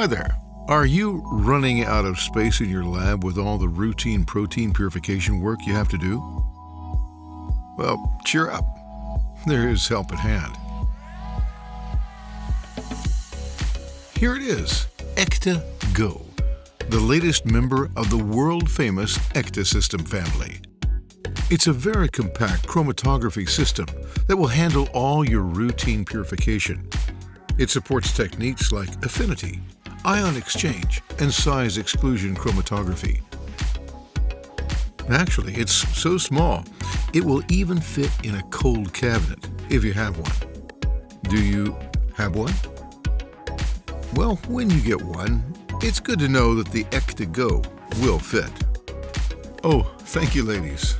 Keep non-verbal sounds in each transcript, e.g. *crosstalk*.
Hi there. Are you running out of space in your lab with all the routine protein purification work you have to do? Well, cheer up. There is help at hand. Here it is, ÄKTA Go, the latest member of the world-famous ÄKTA system family. It's a very compact chromatography system that will handle all your routine purification. It supports techniques like affinity, ion exchange, and size exclusion chromatography. Actually, it's so small, it will even fit in a cold cabinet if you have one. Do you have one? Well, when you get one, it's good to know that the ÄKTA Go will fit. Oh, thank you, ladies.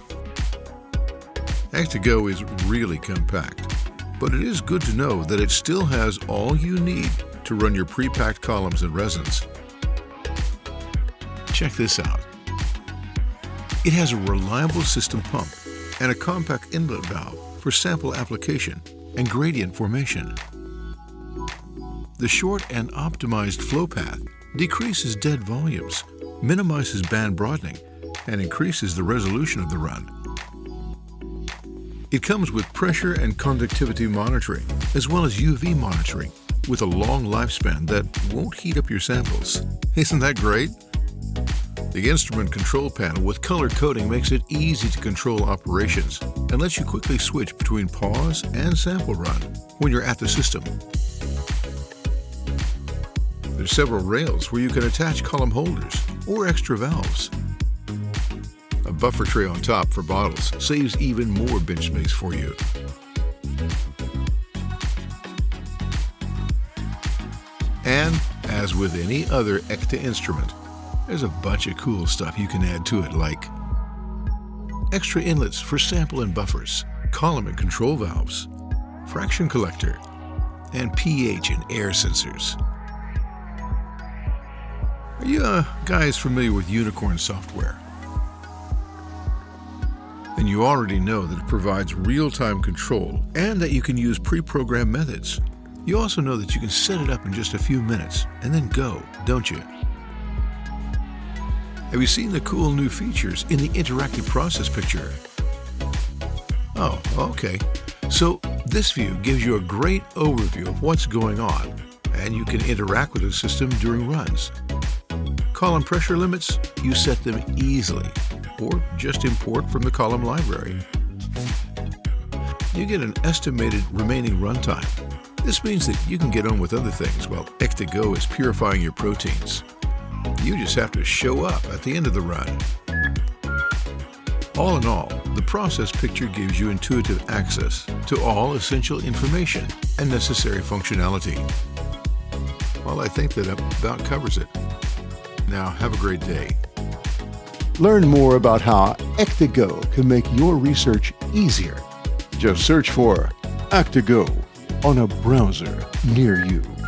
ÄKTA Go is really compact, but it is good to know that it still has all you need to run your pre-packed columns and resins. Check this out. It has a reliable system pump and a compact inlet valve for sample application and gradient formation. The short and optimized flow path decreases dead volumes, minimizes band broadening, and increases the resolution of the run. It comes with pressure and conductivity monitoring, as well as UV monitoring with a long lifespan that won't heat up your samples. *laughs* Isn't that great? The instrument control panel with color coding makes it easy to control operations and lets you quickly switch between pause and sample run when you're at the system. There's several rails where you can attach column holders or extra valves. A buffer tray on top for bottles saves even more bench space for you. And, as with any other ÄKTA instrument, there's a bunch of cool stuff you can add to it like extra inlets for sample and buffers, column and control valves, fraction collector, and pH and air sensors. Are you uh, guys familiar with Unicorn software? Then you already know that it provides real-time control and that you can use pre-programmed methods you also know that you can set it up in just a few minutes and then go, don't you? Have you seen the cool new features in the interactive process picture? Oh, okay. So this view gives you a great overview of what's going on, and you can interact with the system during runs. Column pressure limits, you set them easily, or just import from the column library. You get an estimated remaining runtime this means that you can get on with other things while ÄKTA Go is purifying your proteins. You just have to show up at the end of the run. All in all, the process picture gives you intuitive access to all essential information and necessary functionality. Well, I think that about covers it. Now, have a great day. Learn more about how ÄKTA Go can make your research easier. Just search for ÄKTA Go on a browser near you.